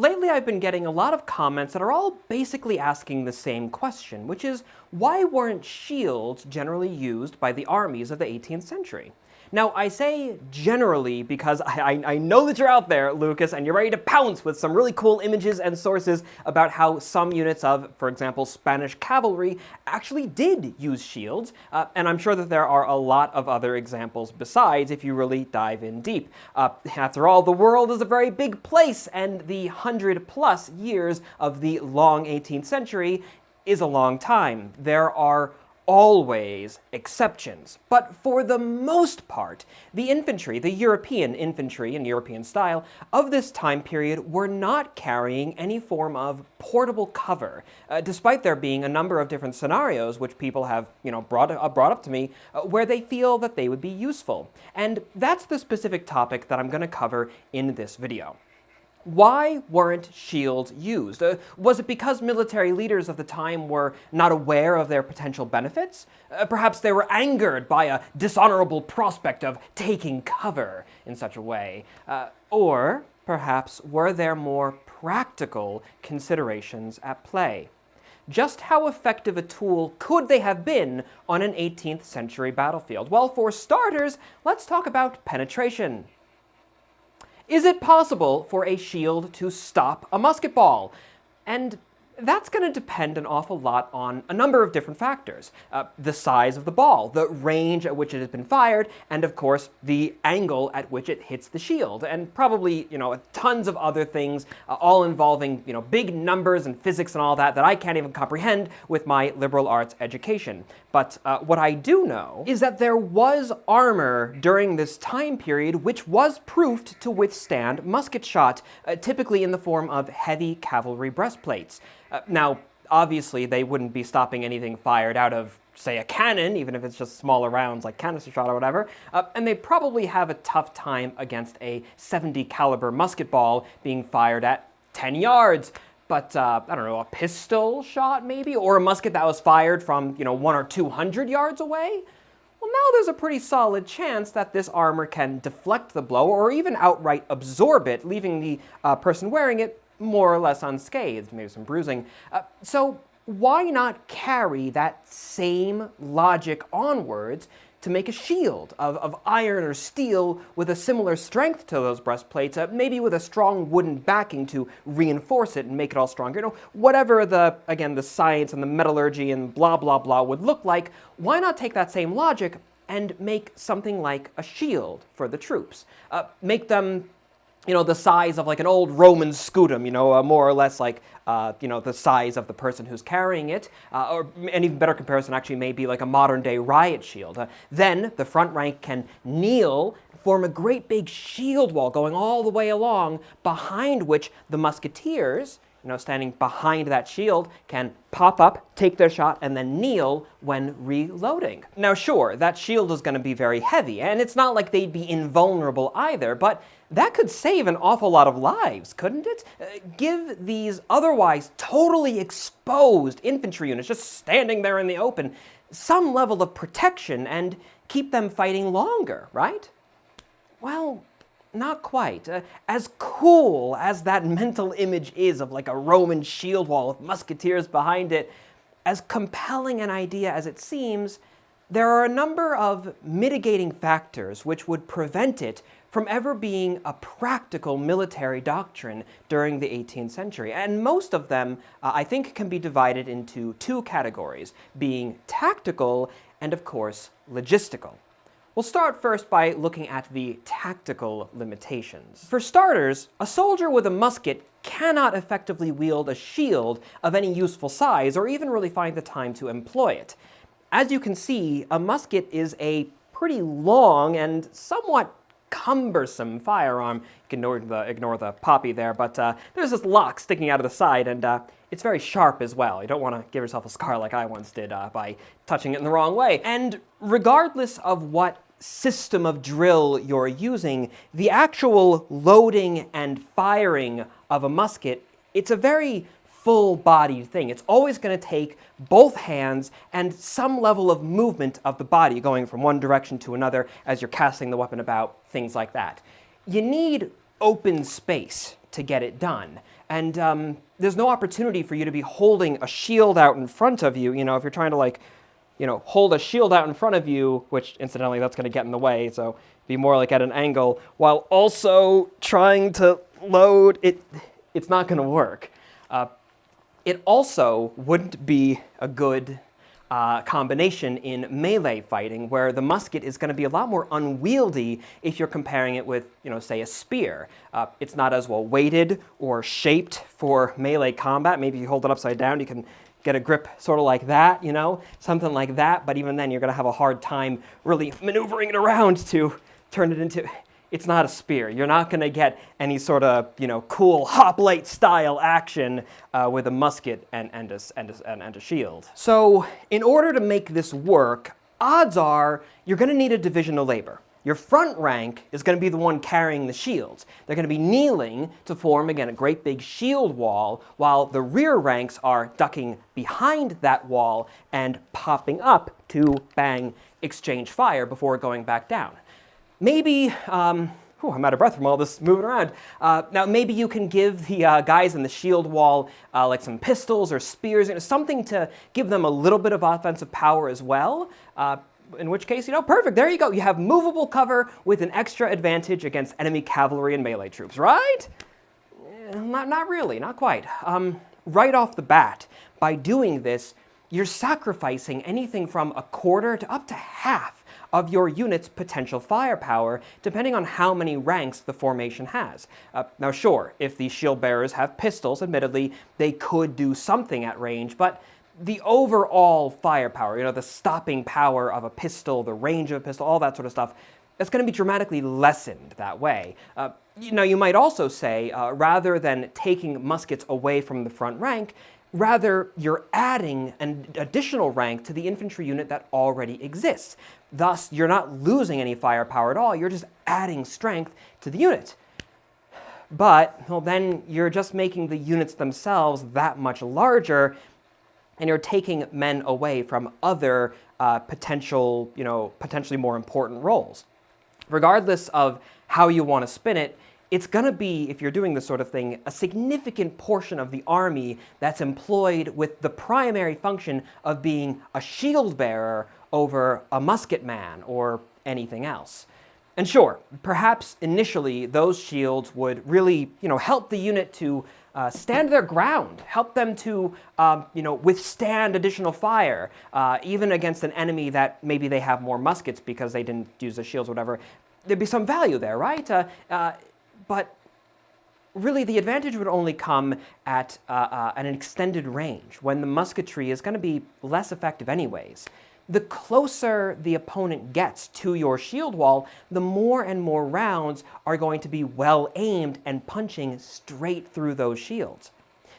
Lately I've been getting a lot of comments that are all basically asking the same question, which is why weren't shields generally used by the armies of the 18th century? Now, I say generally because I, I, know that you're out there, Lucas, and you're ready to pounce with some really cool images and sources about how some units of, for example, Spanish cavalry actually did use shields, uh, and I'm sure that there are a lot of other examples besides if you really dive in deep. Uh, after all, the world is a very big place, and the hundred plus years of the long 18th century is a long time. There are always exceptions, but for the most part, the infantry, the European infantry in European style, of this time period were not carrying any form of portable cover, uh, despite there being a number of different scenarios which people have you know, brought, uh, brought up to me uh, where they feel that they would be useful. And that's the specific topic that I'm going to cover in this video. Why weren't shields used? Uh, was it because military leaders of the time were not aware of their potential benefits? Uh, perhaps they were angered by a dishonorable prospect of taking cover in such a way. Uh, or perhaps were there more practical considerations at play? Just how effective a tool could they have been on an 18th century battlefield? Well, for starters, let's talk about penetration. Is it possible for a shield to stop a musket ball? And that's going to depend an awful lot on a number of different factors. Uh, the size of the ball, the range at which it has been fired, and of course the angle at which it hits the shield, and probably you know tons of other things, uh, all involving you know big numbers and physics and all that that I can't even comprehend with my liberal arts education. But uh, what I do know is that there was armor during this time period which was proofed to withstand musket shot, uh, typically in the form of heavy cavalry breastplates. Uh, now, obviously, they wouldn't be stopping anything fired out of, say, a cannon, even if it's just smaller rounds like canister shot or whatever, uh, and they probably have a tough time against a 70 caliber musket ball being fired at 10 yards. But, uh, I don't know, a pistol shot maybe? Or a musket that was fired from, you know, one or 200 yards away? Well, now there's a pretty solid chance that this armor can deflect the blow or even outright absorb it, leaving the uh, person wearing it more or less unscathed, maybe some bruising. Uh, so why not carry that same logic onwards to make a shield of, of iron or steel with a similar strength to those breastplates, uh, maybe with a strong wooden backing to reinforce it and make it all stronger. You know, whatever the, again, the science and the metallurgy and blah, blah, blah would look like, why not take that same logic and make something like a shield for the troops? Uh, make them you know, the size of like an old Roman scutum, you know, uh, more or less like, uh, you know, the size of the person who's carrying it, uh, or an even better comparison actually may be like a modern day riot shield. Uh, then the front rank can kneel, form a great big shield wall going all the way along, behind which the musketeers, you know, standing behind that shield can pop up, take their shot, and then kneel when reloading. Now sure, that shield is going to be very heavy, and it's not like they'd be invulnerable either, but that could save an awful lot of lives, couldn't it? Uh, give these otherwise totally exposed infantry units just standing there in the open some level of protection and keep them fighting longer, right? Well, not quite. Uh, as cool as that mental image is of like a Roman shield wall with musketeers behind it, as compelling an idea as it seems, there are a number of mitigating factors which would prevent it from ever being a practical military doctrine during the 18th century. And most of them, uh, I think, can be divided into two categories, being tactical and, of course, logistical. We'll start first by looking at the tactical limitations. For starters, a soldier with a musket cannot effectively wield a shield of any useful size or even really find the time to employ it. As you can see, a musket is a pretty long and somewhat cumbersome firearm. You can ignore the, ignore the poppy there, but uh, there's this lock sticking out of the side, and uh, it's very sharp as well. You don't want to give yourself a scar like I once did uh, by touching it in the wrong way. And regardless of what system of drill you're using, the actual loading and firing of a musket, it's a very full-bodied thing. It's always going to take both hands and some level of movement of the body going from one direction to another as you're casting the weapon about, things like that. You need open space to get it done. And um, there's no opportunity for you to be holding a shield out in front of you. You know, if you're trying to like, you know, hold a shield out in front of you, which incidentally that's going to get in the way, so be more like at an angle, while also trying to load, it, it's not going to work. Uh, it also wouldn't be a good uh, combination in melee fighting, where the musket is going to be a lot more unwieldy if you're comparing it with, you know, say a spear. Uh, it's not as well weighted or shaped for melee combat. Maybe you hold it upside down, you can get a grip sort of like that, you know, something like that. But even then, you're going to have a hard time really maneuvering it around to turn it into it's not a spear. You're not going to get any sort of you know cool hoplite style action uh, with a musket and, and, a, and, a, and a shield. So in order to make this work, odds are you're going to need a division of labor. Your front rank is going to be the one carrying the shields. They're going to be kneeling to form, again, a great big shield wall, while the rear ranks are ducking behind that wall and popping up to bang, exchange fire before going back down. Maybe, um, I'm out of breath from all this moving around. Uh, now, maybe you can give the uh, guys in the shield wall uh, like some pistols or spears, you know, something to give them a little bit of offensive power as well. Uh, in which case, you know, perfect. There you go. You have movable cover with an extra advantage against enemy cavalry and melee troops, right? Eh, not, not really, not quite. Um, right off the bat, by doing this, you're sacrificing anything from a quarter to up to half of your unit's potential firepower, depending on how many ranks the formation has. Uh, now sure, if the shield bearers have pistols, admittedly, they could do something at range, but the overall firepower, you know, the stopping power of a pistol, the range of a pistol, all that sort of stuff, it's going to be dramatically lessened that way. Uh, you know, you might also say, uh, rather than taking muskets away from the front rank, Rather, you're adding an additional rank to the infantry unit that already exists. Thus, you're not losing any firepower at all, you're just adding strength to the unit. But, well, then you're just making the units themselves that much larger, and you're taking men away from other uh, potential, you know, potentially more important roles. Regardless of how you want to spin it, it's going to be, if you're doing this sort of thing, a significant portion of the army that's employed with the primary function of being a shield bearer over a musket man or anything else. And sure, perhaps initially those shields would really, you know, help the unit to uh, stand their ground, help them to, um, you know, withstand additional fire, uh, even against an enemy that maybe they have more muskets because they didn't use the shields or whatever. There'd be some value there, right? Uh, uh but really the advantage would only come at, uh, uh, an extended range, when the musketry is going to be less effective anyways. The closer the opponent gets to your shield wall, the more and more rounds are going to be well aimed and punching straight through those shields.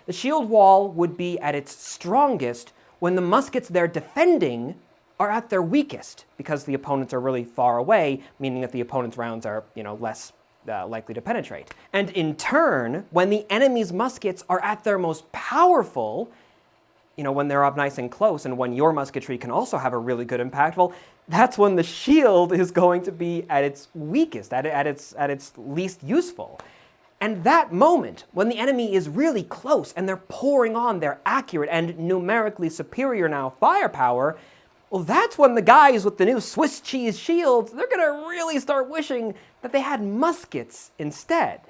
The shield wall would be at its strongest when the muskets they're defending are at their weakest, because the opponents are really far away, meaning that the opponent's rounds are, you know, less uh, likely to penetrate. And in turn, when the enemy's muskets are at their most powerful, you know, when they're up nice and close and when your musketry can also have a really good impact, well, that's when the shield is going to be at its weakest, at, at, its, at its least useful. And that moment, when the enemy is really close and they're pouring on their accurate and numerically superior now firepower, well, that's when the guys with the new Swiss cheese shields, they're to really start wishing that they had muskets instead.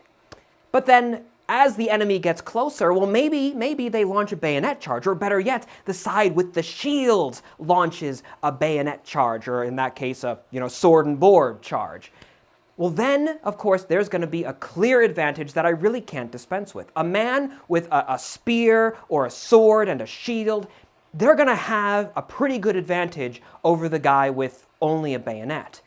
But then, as the enemy gets closer, well, maybe, maybe they launch a bayonet charge, or better yet, the side with the shields launches a bayonet charge, or in that case, a you know, sword and board charge. Well, then, of course, there's going to be a clear advantage that I really can't dispense with. A man with a, a spear or a sword and a shield, they're going to have a pretty good advantage over the guy with only a bayonet.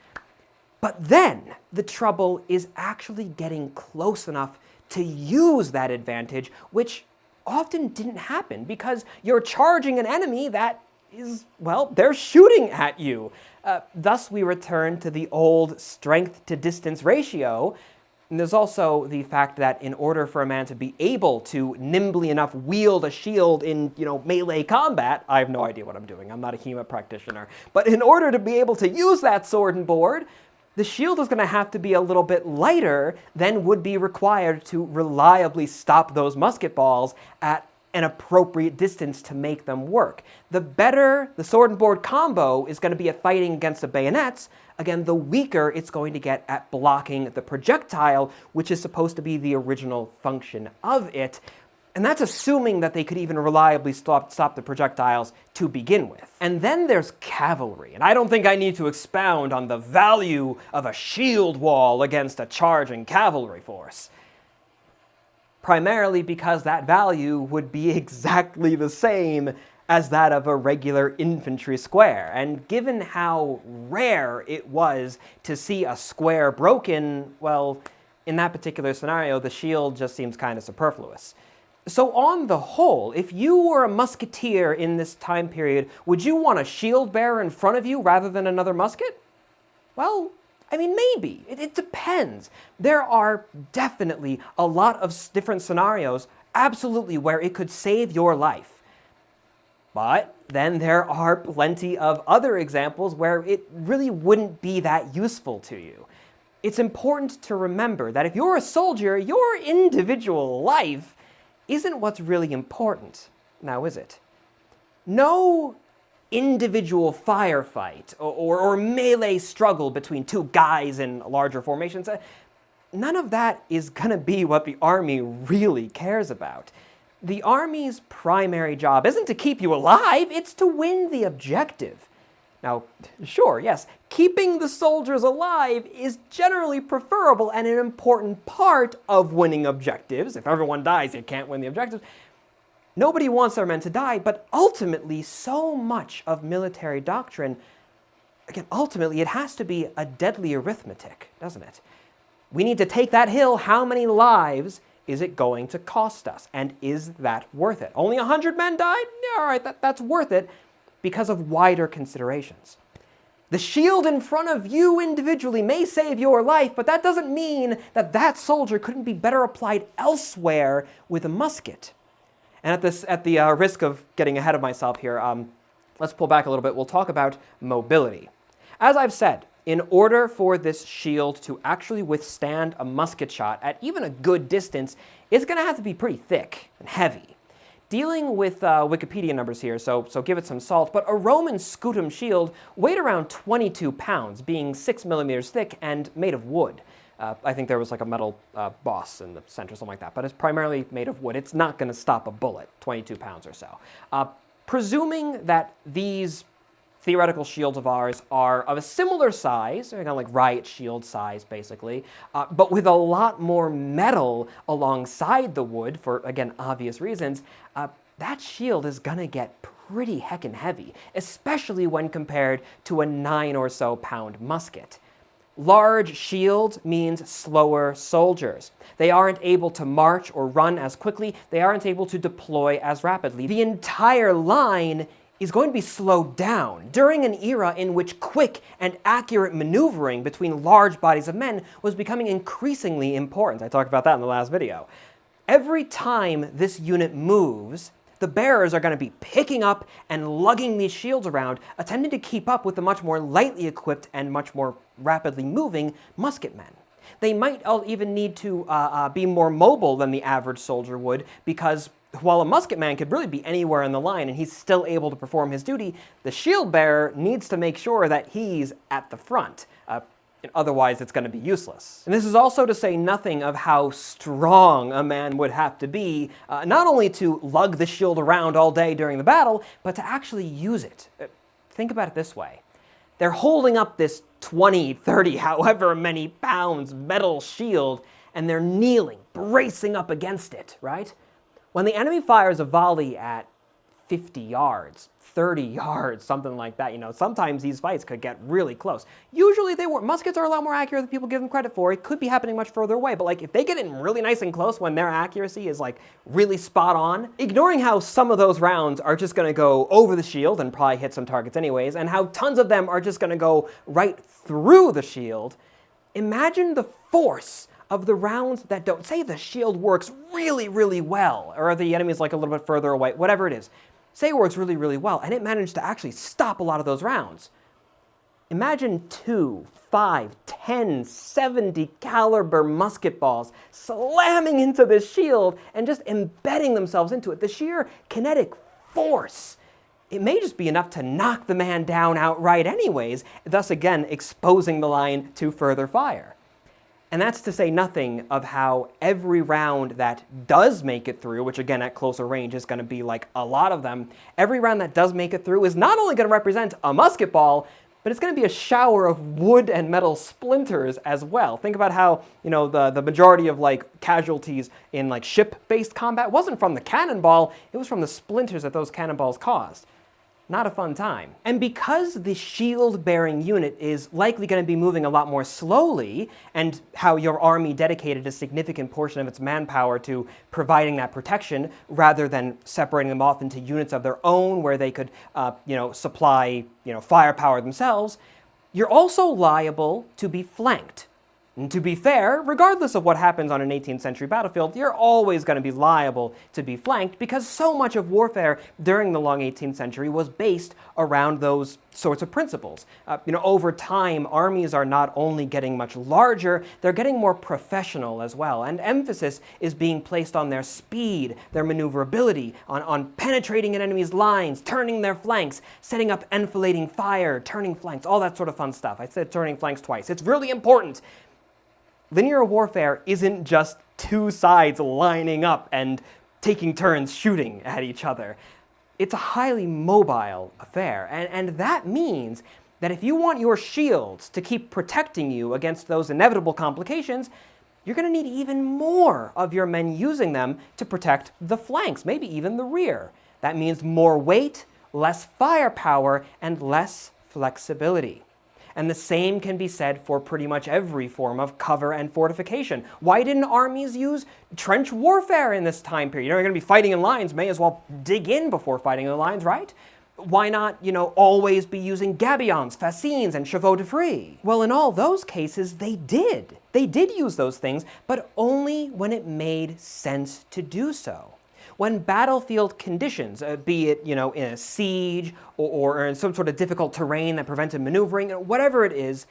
But then the trouble is actually getting close enough to use that advantage, which often didn't happen because you're charging an enemy that is, well, they're shooting at you. Uh, thus, we return to the old strength to distance ratio, and there's also the fact that in order for a man to be able to nimbly enough wield a shield in, you know, melee combat, I have no idea what I'm doing, I'm not a HEMA practitioner, but in order to be able to use that sword and board, the shield is going to have to be a little bit lighter than would be required to reliably stop those musket balls at an appropriate distance to make them work. The better the sword and board combo is going to be at fighting against the bayonets, again, the weaker it's going to get at blocking the projectile, which is supposed to be the original function of it. And that's assuming that they could even reliably stop, stop the projectiles to begin with. And then there's cavalry, and I don't think I need to expound on the value of a shield wall against a charging cavalry force. Primarily because that value would be exactly the same as that of a regular infantry square. And given how rare it was to see a square broken, well, in that particular scenario, the shield just seems kind of superfluous. So on the whole, if you were a musketeer in this time period, would you want a shield bearer in front of you rather than another musket? Well, I mean, maybe. It, it, depends. There are definitely a lot of different scenarios, absolutely, where it could save your life. But then there are plenty of other examples where it really wouldn't be that useful to you. It's important to remember that if you're a soldier, your individual life isn't what's really important, now is it? No individual firefight or, or, melee struggle between two guys in larger formations, uh, none of that is going to be what the army really cares about. The army's primary job isn't to keep you alive, it's to win the objective. Now, sure, yes, keeping the soldiers alive is generally preferable and an important part of winning objectives. If everyone dies, you can't win the objectives. Nobody wants our men to die, but ultimately, so much of military doctrine, again, ultimately, it has to be a deadly arithmetic, doesn't it? We need to take that hill. How many lives is it going to cost us? And is that worth it? Only 100 men died? Yeah, all right, that, that's worth it because of wider considerations. The shield in front of you individually may save your life, but that doesn't mean that that soldier couldn't be better applied elsewhere with a musket. And at, this, at the uh, risk of getting ahead of myself here, um, let's pull back a little bit. We'll talk about mobility. As I've said, in order for this shield to actually withstand a musket shot at even a good distance, it's going to have to be pretty thick and heavy dealing with uh, Wikipedia numbers here, so, so give it some salt, but a Roman scutum shield weighed around 22 pounds, being 6 millimeters thick and made of wood. Uh, I think there was like a metal uh, boss in the center, something like that, but it's primarily made of wood. It's not going to stop a bullet, 22 pounds or so. Uh, presuming that these theoretical shields of ours are of a similar size, kind of like riot shield size basically, uh, but with a lot more metal alongside the wood for, again, obvious reasons, uh, that shield is gonna get pretty heckin' heavy, especially when compared to a nine or so pound musket. Large shield means slower soldiers. They aren't able to march or run as quickly. They aren't able to deploy as rapidly. The entire line is going to be slowed down during an era in which quick and accurate maneuvering between large bodies of men was becoming increasingly important. I talked about that in the last video. Every time this unit moves, the bearers are going to be picking up and lugging these shields around, attempting to keep up with the much more lightly equipped and much more rapidly moving musket men. They might even need to uh, uh, be more mobile than the average soldier would because while a musket man could really be anywhere in the line and he's still able to perform his duty, the shield bearer needs to make sure that he's at the front. Uh, otherwise, it's going to be useless. And this is also to say nothing of how strong a man would have to be, uh, not only to lug the shield around all day during the battle, but to actually use it. Uh, think about it this way. They're holding up this 20, 30, however many pounds metal shield, and they're kneeling, bracing up against it, right? When the enemy fires a volley at 50 yards, 30 yards, something like that, you know, sometimes these fights could get really close. Usually they were, muskets are a lot more accurate than people give them credit for. It could be happening much further away, but like if they get in really nice and close when their accuracy is like really spot on, ignoring how some of those rounds are just gonna go over the shield and probably hit some targets anyways, and how tons of them are just gonna go right through the shield, imagine the force of the rounds that don't, say the shield works really, really well, or the enemy is like a little bit further away, whatever it is, say works really, really well, and it managed to actually stop a lot of those rounds. Imagine two, five, 10, 70 caliber musket balls slamming into this shield and just embedding themselves into it. The sheer kinetic force it may just be enough to knock the man down outright anyways, thus again exposing the line to further fire. And that's to say nothing of how every round that does make it through, which again at closer range is going to be like a lot of them, every round that does make it through is not only going to represent a musket ball, but it's going to be a shower of wood and metal splinters as well. Think about how, you know, the, the majority of like casualties in like ship-based combat wasn't from the cannonball, it was from the splinters that those cannonballs caused not a fun time. And because the shield-bearing unit is likely going to be moving a lot more slowly, and how your army dedicated a significant portion of its manpower to providing that protection, rather than separating them off into units of their own where they could, uh, you know, supply, you know, firepower themselves, you're also liable to be flanked. And to be fair, regardless of what happens on an 18th century battlefield, you're always going to be liable to be flanked because so much of warfare during the long 18th century was based around those sorts of principles. Uh, you know, over time, armies are not only getting much larger, they're getting more professional as well, and emphasis is being placed on their speed, their maneuverability, on, on penetrating an enemy's lines, turning their flanks, setting up enfilading fire, turning flanks, all that sort of fun stuff. I said turning flanks twice. It's really important linear warfare isn't just two sides lining up and taking turns shooting at each other. It's a highly mobile affair, and, and that means that if you want your shields to keep protecting you against those inevitable complications, you're going to need even more of your men using them to protect the flanks, maybe even the rear. That means more weight, less firepower, and less flexibility. And the same can be said for pretty much every form of cover and fortification. Why didn't armies use trench warfare in this time period? You know, you're going to be fighting in lines, may as well dig in before fighting in the lines, right? Why not, you know, always be using gabions, fascines, and chevaux de frise? Well, in all those cases, they did. They did use those things, but only when it made sense to do so when battlefield conditions, uh, be it you know in a siege or, or in some sort of difficult terrain that prevented maneuvering, whatever it is,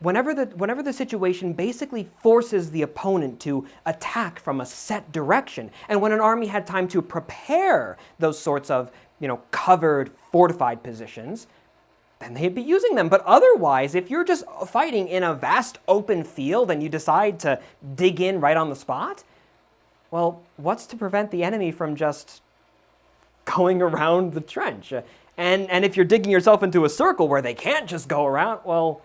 whenever the, whenever the situation basically forces the opponent to attack from a set direction, and when an army had time to prepare those sorts of you know, covered, fortified positions, then they'd be using them. But otherwise, if you're just fighting in a vast open field and you decide to dig in right on the spot, well, what's to prevent the enemy from just going around the trench? And, and if you're digging yourself into a circle where they can't just go around, well,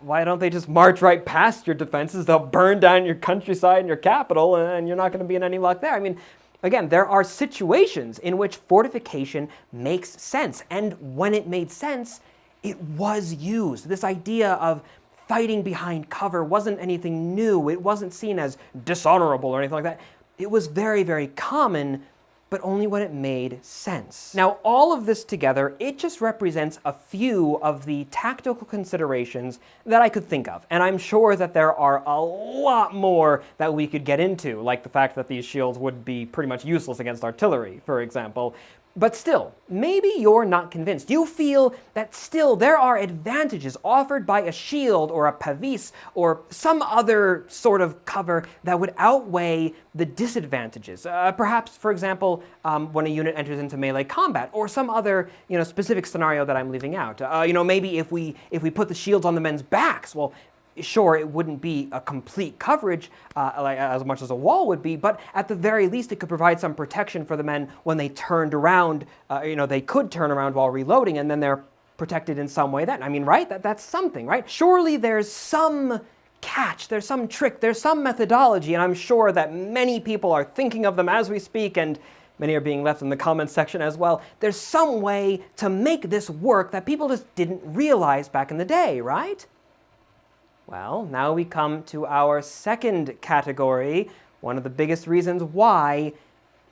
why don't they just march right past your defenses? They'll burn down your countryside and your capital, and you're not going to be in any luck there. I mean, again, there are situations in which fortification makes sense. And when it made sense, it was used. This idea of fighting behind cover wasn't anything new. It wasn't seen as dishonorable or anything like that. It was very, very common, but only when it made sense. Now, all of this together, it just represents a few of the tactical considerations that I could think of. And I'm sure that there are a lot more that we could get into, like the fact that these shields would be pretty much useless against artillery, for example. But still, maybe you're not convinced. You feel that still there are advantages offered by a shield or a pavise or some other sort of cover that would outweigh the disadvantages. Uh, perhaps, for example, um, when a unit enters into melee combat or some other you know, specific scenario that I'm leaving out. Uh, you know, maybe if we, if we put the shields on the men's backs, well, sure, it wouldn't be a complete coverage uh, like, as much as a wall would be, but at the very least it could provide some protection for the men when they turned around, uh, you know, they could turn around while reloading and then they're protected in some way then. I mean, right? That, that's something, right? Surely there's some catch, there's some trick, there's some methodology, and I'm sure that many people are thinking of them as we speak, and many are being left in the comments section as well. There's some way to make this work that people just didn't realize back in the day, right? Well, now we come to our second category, one of the biggest reasons why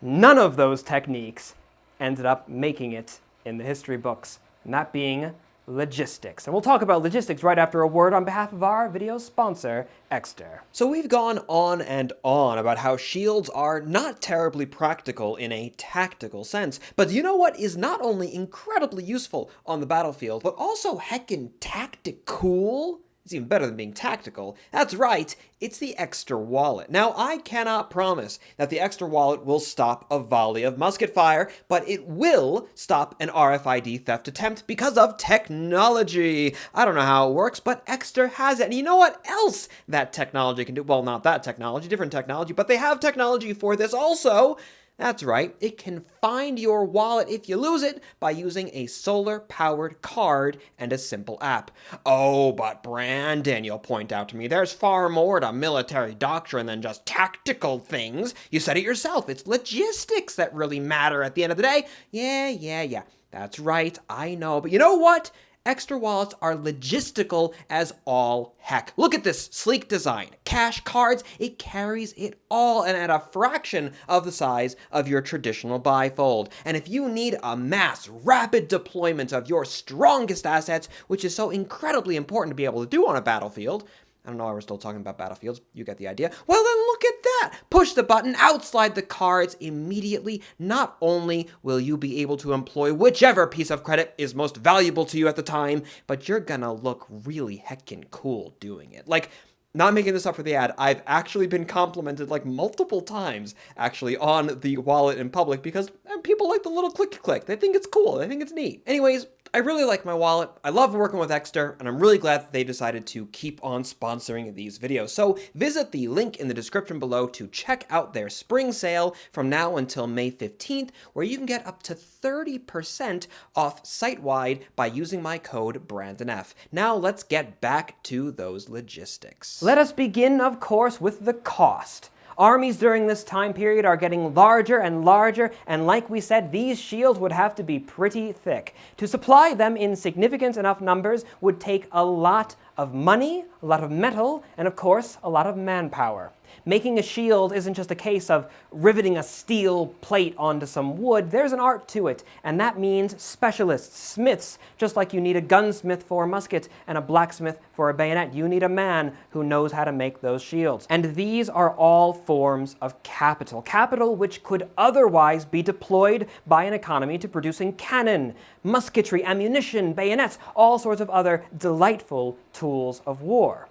none of those techniques ended up making it in the history books, and that being logistics. And we'll talk about logistics right after a word on behalf of our video sponsor, Ekster. So we've gone on and on about how shields are not terribly practical in a tactical sense, but you know what is not only incredibly useful on the battlefield, but also heckin' tactic cool? It's even better than being tactical. That's right, it's the Ekster wallet. Now, I cannot promise that the Ekster wallet will stop a volley of musket fire, but it will stop an RFID theft attempt because of technology. I don't know how it works, but Ekster has it. And you know what else that technology can do? Well, not that technology, different technology, but they have technology for this also. That's right, it can find your wallet if you lose it by using a solar-powered card and a simple app. Oh, but Brandon, you'll point out to me, there's far more to military doctrine than just tactical things. You said it yourself, it's logistics that really matter at the end of the day. Yeah, yeah, yeah. That's right, I know. But you know what? Ekster wallets are logistical as all heck. Look at this sleek design. Cash cards, it carries it all and at a fraction of the size of your traditional bifold. And if you need a mass, rapid deployment of your strongest assets, which is so incredibly important to be able to do on a battlefield, I don't know why we're still talking about battlefields. You get the idea. Well, then look at that. Push the button, outslide the cards immediately. Not only will you be able to employ whichever piece of credit is most valuable to you at the time, but you're gonna look really heckin' cool doing it. Like, not making this up for the ad, I've actually been complimented like multiple times actually on the wallet in public because eh, people like the little click click. They think it's cool. They think it's neat. Anyways, I really like my wallet. I love working with Ekster, and I'm really glad that they decided to keep on sponsoring these videos. So visit the link in the description below to check out their spring sale from now until May 15th, where you can get up to 30% off site-wide by using my code BrandonF. Now let's get back to those logistics. Let us begin, of course, with the cost. Armies during this time period are getting larger and larger, and like we said, these shields would have to be pretty thick. To supply them in significant enough numbers would take a lot of money, a lot of metal, and of course, a lot of manpower. Making a shield isn't just a case of riveting a steel plate onto some wood. There's an art to it, and that means specialists, smiths, just like you need a gunsmith for a musket and a blacksmith for a bayonet. You need a man who knows how to make those shields. And these are all forms of capital. Capital which could otherwise be deployed by an economy to producing cannon, musketry, ammunition, bayonets, all sorts of other delightful tools of war.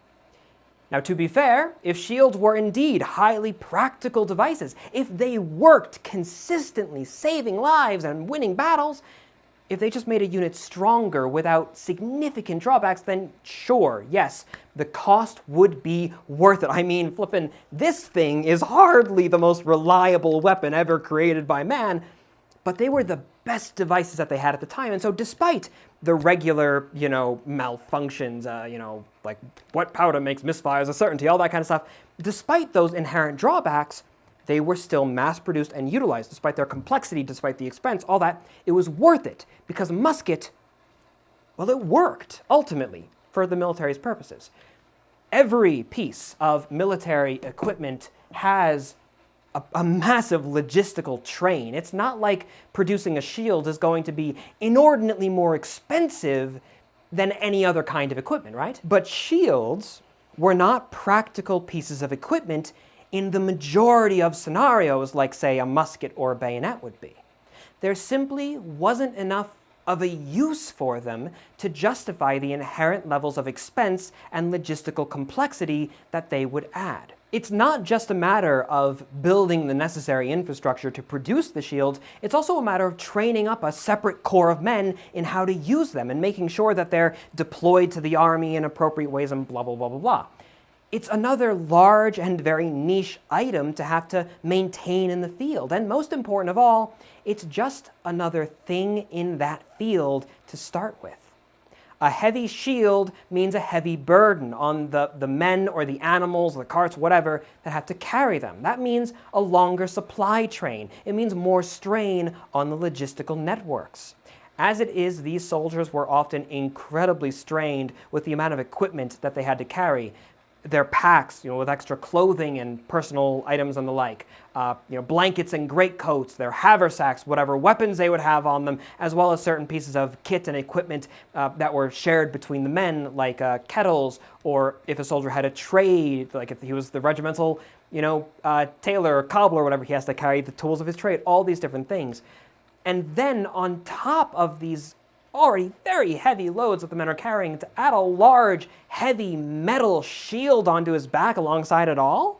Now, to be fair, if shields were indeed highly practical devices, if they worked consistently saving lives and winning battles, if they just made a unit stronger without significant drawbacks, then sure, yes, the cost would be worth it. I mean, flippin', this thing is hardly the most reliable weapon ever created by man, but they were the best devices that they had at the time. And so despite the regular, you know, malfunctions, uh, you know, like what powder makes misfires a certainty, all that kind of stuff, despite those inherent drawbacks, they were still mass-produced and utilized, despite their complexity, despite the expense, all that. It was worth it, because musket, well, it worked, ultimately, for the military's purposes. Every piece of military equipment has a, a, massive logistical train. It's not like producing a shield is going to be inordinately more expensive than any other kind of equipment, right? But shields were not practical pieces of equipment in the majority of scenarios like, say, a musket or a bayonet would be. There simply wasn't enough of a use for them to justify the inherent levels of expense and logistical complexity that they would add. It's not just a matter of building the necessary infrastructure to produce the shields, it's also a matter of training up a separate corps of men in how to use them and making sure that they're deployed to the army in appropriate ways and blah, blah, blah, blah, blah. It's another large and very niche item to have to maintain in the field. And most important of all, it's just another thing in that field to start with. A heavy shield means a heavy burden on the, the men or the animals, the carts, whatever, that have to carry them. That means a longer supply train. It means more strain on the logistical networks. As it is, these soldiers were often incredibly strained with the amount of equipment that they had to carry. Their packs, you know, with extra clothing and personal items and the like, uh, you know, blankets and greatcoats, their haversacks, whatever weapons they would have on them, as well as certain pieces of kit and equipment uh, that were shared between the men, like uh, kettles, or if a soldier had a trade, like if he was the regimental, you know, uh, tailor or cobbler or whatever, he has to carry the tools of his trade, all these different things. And then on top of these already very heavy loads that the men are carrying, to add a large, heavy metal shield onto his back alongside it all?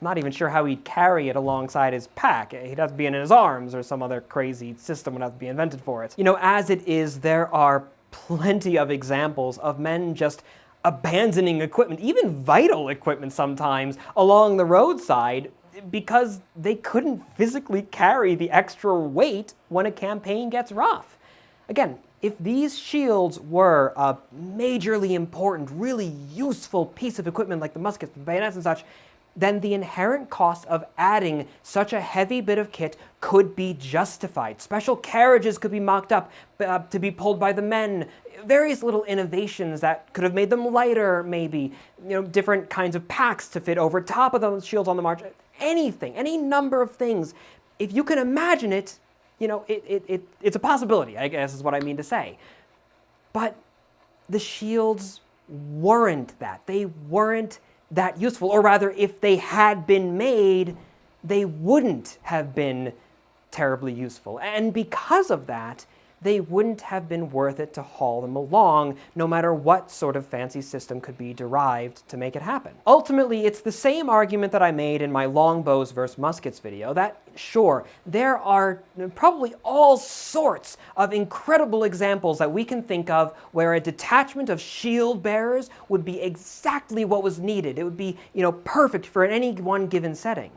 I'm not even sure how he'd carry it alongside his pack. He'd have to be in his arms or some other crazy system would have to be invented for it. You know, as it is, there are plenty of examples of men just abandoning equipment, even vital equipment sometimes, along the roadside because they couldn't physically carry the extra weight when a campaign gets rough. Again, if these shields were a majorly important, really useful piece of equipment like the muskets, the bayonets and such, then the inherent cost of adding such a heavy bit of kit could be justified. Special carriages could be mocked up uh, to be pulled by the men, various little innovations that could have made them lighter, maybe, you know, different kinds of packs to fit over top of those shields on the march, anything, any number of things. If you can imagine it, you know, it, it, it, it's a possibility, I guess is what I mean to say. But the shields weren't that. They weren't that useful, or rather, if they had been made, they wouldn't have been terribly useful. And because of that, they wouldn't have been worth it to haul them along, no matter what sort of fancy system could be derived to make it happen. Ultimately, it's the same argument that I made in my longbows versus muskets video, that sure, there are probably all sorts of incredible examples that we can think of where a detachment of shield bearers would be exactly what was needed. It would be, you know, perfect for any one given setting.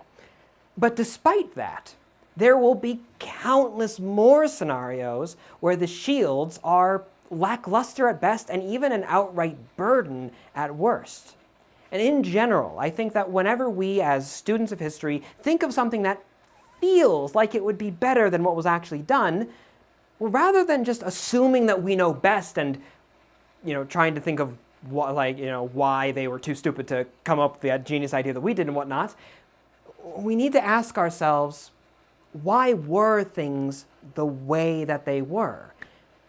But despite that, there will be countless more scenarios where the shields are lackluster at best and even an outright burden at worst. And in general, I think that whenever we as students of history think of something that feels like it would be better than what was actually done, well, rather than just assuming that we know best and you know, trying to think of what, like, you know, why they were too stupid to come up with that genius idea that we did and whatnot, we need to ask ourselves, why were things the way that they were?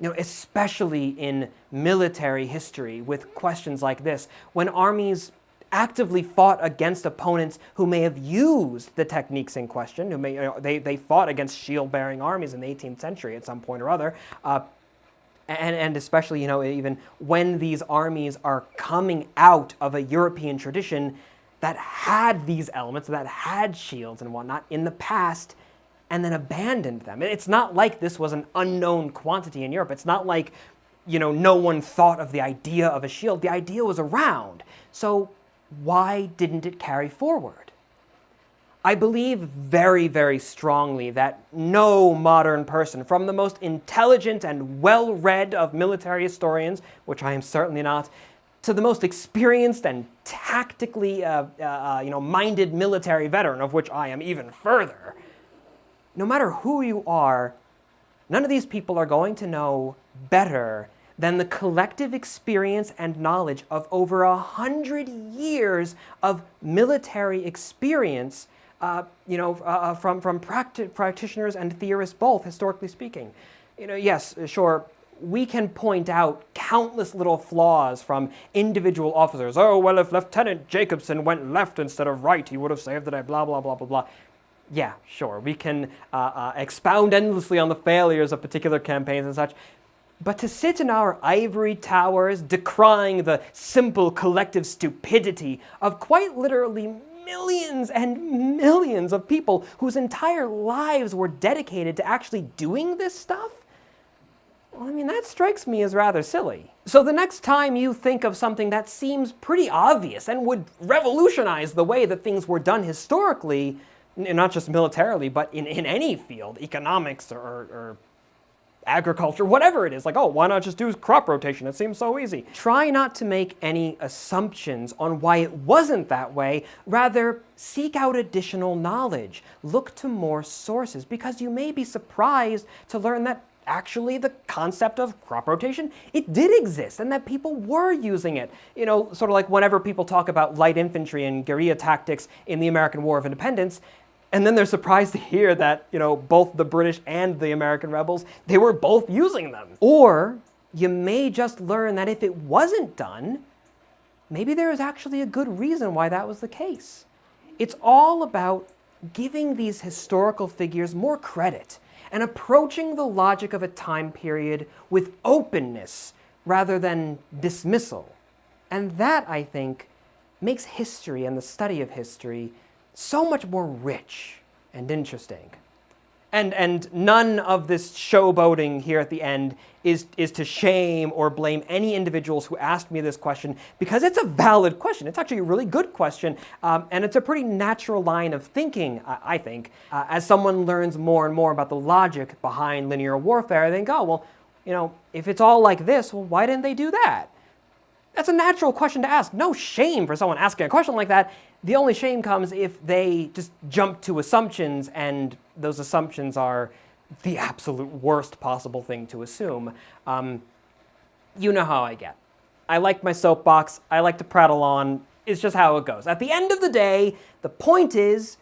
You know, especially in military history with questions like this, when armies actively fought against opponents who may have used the techniques in question, who may, you know, they, they fought against shield-bearing armies in the 18th century at some point or other, uh, and, and especially, you know, even when these armies are coming out of a European tradition that had these elements, that had shields and whatnot in the past, and then abandoned them. It's not like this was an unknown quantity in Europe. It's not like, you know, no one thought of the idea of a shield. The idea was around. So why didn't it carry forward? I believe very, very strongly that no modern person, from the most intelligent and well-read of military historians, which I am certainly not, to the most experienced and tactically uh, uh, uh you know, minded military veteran, of which I am even further, no matter who you are, none of these people are going to know better than the collective experience and knowledge of over a hundred years of military experience uh, you know, uh, uh from, from practi practitioners and theorists both, historically speaking. You know, yes, sure, we can point out countless little flaws from individual officers. Oh, well, if Lieutenant Jacobson went left instead of right, he would have saved the day, blah, blah, blah, blah, blah yeah, sure, we can uh, uh, expound endlessly on the failures of particular campaigns and such, but to sit in our ivory towers decrying the simple collective stupidity of quite literally millions and millions of people whose entire lives were dedicated to actually doing this stuff? Well, I mean, that strikes me as rather silly. So the next time you think of something that seems pretty obvious and would revolutionize the way that things were done historically, not just militarily, but in, in any field, economics or, or agriculture, whatever it is, like, oh, why not just do crop rotation? It seems so easy. Try not to make any assumptions on why it wasn't that way. Rather, seek out additional knowledge. Look to more sources because you may be surprised to learn that actually the concept of crop rotation, it did exist and that people were using it. You know, sort of like whenever people talk about light infantry and guerrilla tactics in the American War of Independence, and then they're surprised to hear that, you know, both the British and the American rebels, they were both using them. Or you may just learn that if it wasn't done, maybe there is actually a good reason why that was the case. It's all about giving these historical figures more credit and approaching the logic of a time period with openness rather than dismissal. And that, I think, makes history and the study of history so much more rich and interesting. And, and none of this showboating here at the end is, is to shame or blame any individuals who asked me this question because it's a valid question. It's actually a really good question, um, and it's a pretty natural line of thinking, I, I think. Uh, as someone learns more and more about the logic behind linear warfare, I think, oh, well, you know, if it's all like this, well, why didn't they do that? That's a natural question to ask. No shame for someone asking a question like that. The only shame comes if they just jump to assumptions and those assumptions are the absolute worst possible thing to assume. Um, you know how I get. I like my soapbox. I like to prattle on. It's just how it goes. At the end of the day, the point is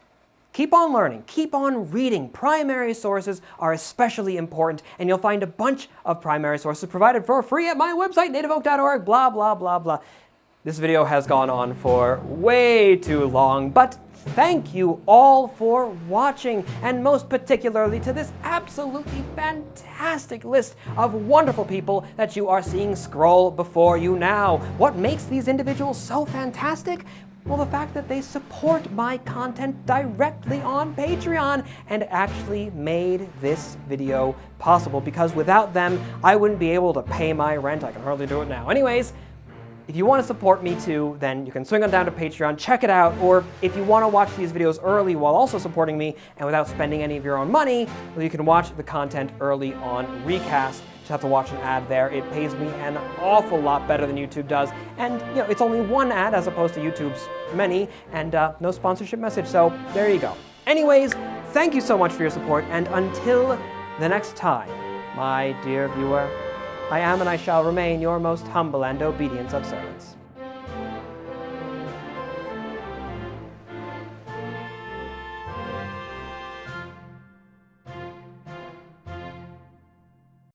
keep on learning, keep on reading. Primary sources are especially important, and you'll find a bunch of primary sources provided for free at my website, nativeoak.org, blah, blah, blah, blah. This video has gone on for way too long, but thank you all for watching, and most particularly to this absolutely fantastic list of wonderful people that you are seeing scroll before you now. What makes these individuals so fantastic? Well, the fact that they support my content directly on Patreon and actually made this video possible because without them, I wouldn't be able to pay my rent. I can hardly do it now. Anyways, if you want to support me too, then you can swing on down to Patreon, check it out, or if you want to watch these videos early while also supporting me and without spending any of your own money, well, you can watch the content early on Recast. Just have to watch an ad there. It pays me an awful lot better than YouTube does, and you know it's only one ad as opposed to YouTube's many, and uh, no sponsorship message, so there you go. Anyways, thank you so much for your support, and until the next time, my dear viewer, I am and I shall remain your most humble and obedient of servants.